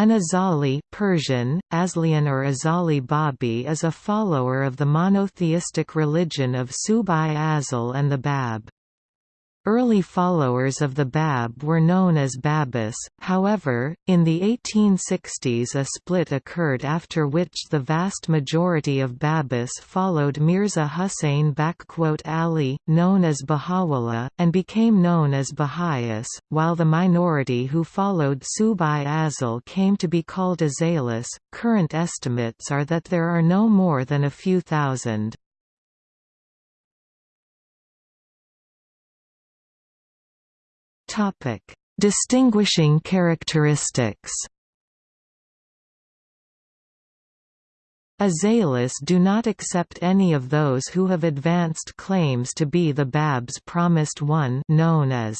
An Azali Persian, Aslian or Azali Babi is a follower of the monotheistic religion of Subh-i-Azal and the Bab. Early followers of the Bab were known as Babis, however, in the 1860s a split occurred after which the vast majority of Babis followed Mirza Hussain Ali, known as Baha'u'llah, and became known as Baha'is, while the minority who followed Subh-i-Azal came to be called Azalis. Current estimates are that there are no more than a few thousand. Topic: Distinguishing characteristics. Azalis do not accept any of those who have advanced claims to be the Bab's promised one known as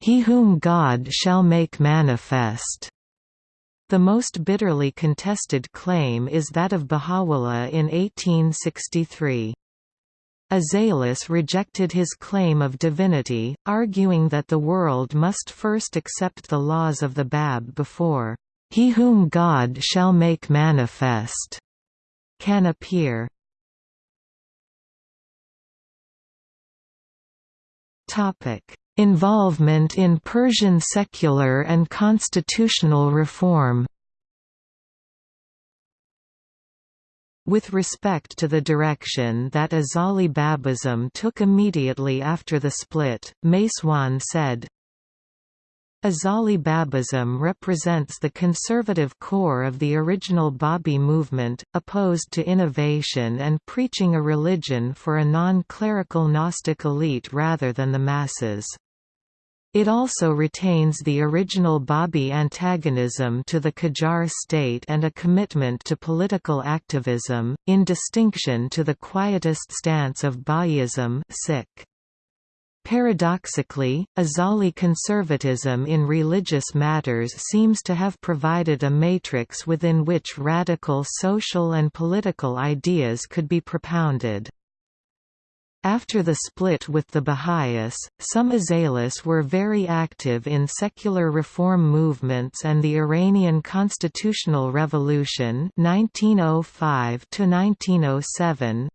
he whom God shall make manifest. The most bitterly contested claim is that of Baha'u'llah in 1863. Azalis rejected his claim of divinity, arguing that the world must first accept the laws of the Bab before he whom God shall make manifest can appear. Involvement in Persian secular and constitutional reform With respect to the direction that Azali Babism took immediately after the split, MacEoin said, Azali Babism represents the conservative core of the original Babi movement, opposed to innovation and preaching a religion for a non-clerical Gnostic elite rather than the masses. It also retains the original Babi antagonism to the Qajar state and a commitment to political activism, in distinction to the quietist stance of Bahá'ísm Paradoxically, Azali conservatism in religious matters seems to have provided a matrix within which radical social and political ideas could be propounded. After the split with the Baha'is, some Azalis were very active in secular reform movements and the Iranian Constitutional Revolution 1905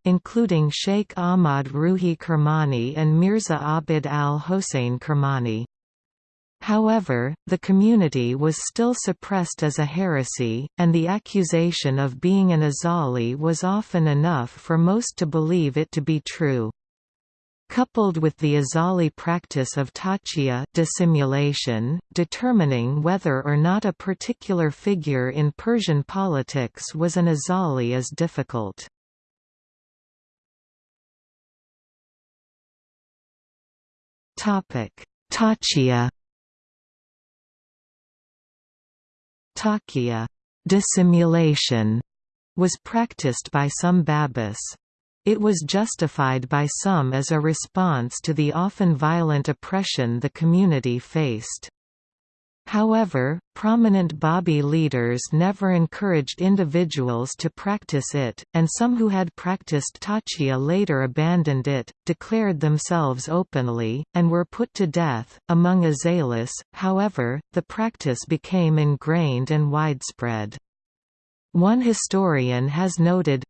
including Sheikh Ahmad Ruhi Kermani and Mirza Abid al-Hossein Kermani. However, the community was still suppressed as a heresy, and the accusation of being an Azali was often enough for most to believe it to be true. Coupled with the Azali practice of taqiyya dissimulation, determining whether or not a particular figure in Persian politics was an Azali is difficult. Taqiyya Taqiyya dissimulation was practiced by some Babis. It was justified by some as a response to the often violent oppression the community faced. However, prominent Babi leaders never encouraged individuals to practice it, and some who had practiced taqiyya later abandoned it, declared themselves openly, and were put to death. Among Azalis, however, the practice became ingrained and widespread. One historian has noted,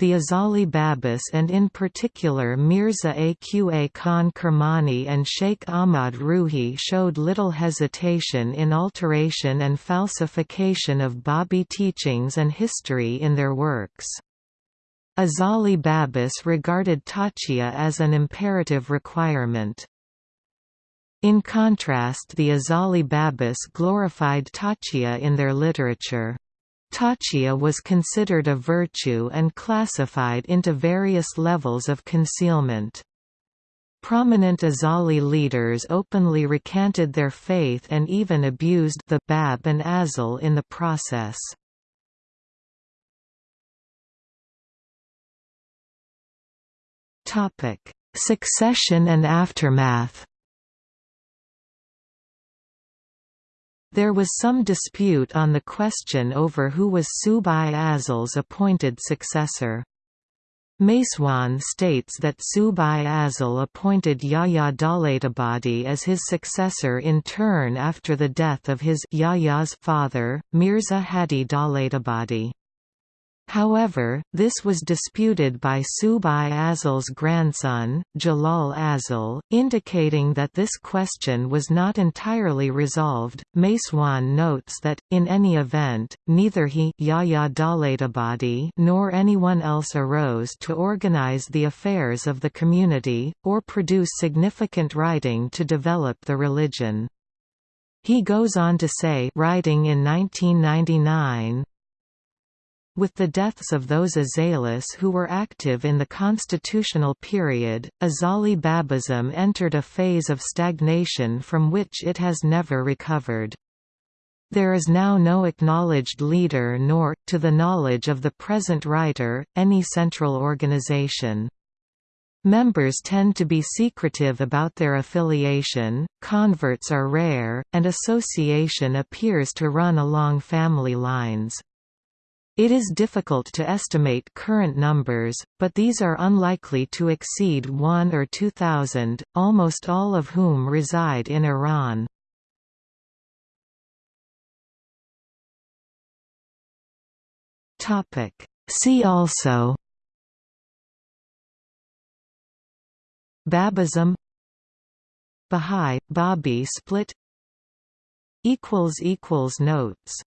the Azali Babis and in particular Mirza Aqa Khan Kermani and Sheikh Ahmad Ruhi showed little hesitation in alteration and falsification of Babi teachings and history in their works. Azali Babis regarded taqiyya as an imperative requirement. In contrast the Azali Babis glorified taqiyya in their literature. Taqiyya was considered a virtue and classified into various levels of concealment. Prominent Azali leaders openly recanted their faith and even abused the Bab and Azal in the process. Succession and aftermath There was some dispute on the question over who was Subh-i-Azal's appointed successor. MacEoin states that Subhi Azal appointed Yahya Daulatabadi as his successor in turn after the death of his Yahya's father, Mirza Hadi Daulatabadi. However, this was disputed by Subhi Azal's grandson, Jalal Azal, indicating that this question was not entirely resolved. MacEoin notes that, in any event, neither he Yahya nor anyone else arose to organize the affairs of the community, or produce significant writing to develop the religion. He goes on to say writing in 1999, with the deaths of those Azalis who were active in the constitutional period, Azali Babism entered a phase of stagnation from which it has never recovered. There is now no acknowledged leader nor, to the knowledge of the present writer, any central organization. Members tend to be secretive about their affiliation, converts are rare, and association appears to run along family lines. It is difficult to estimate current numbers, but these are unlikely to exceed 1 or 2,000, almost all of whom reside in Iran. See also Babism Bahá'í – Babi split Notes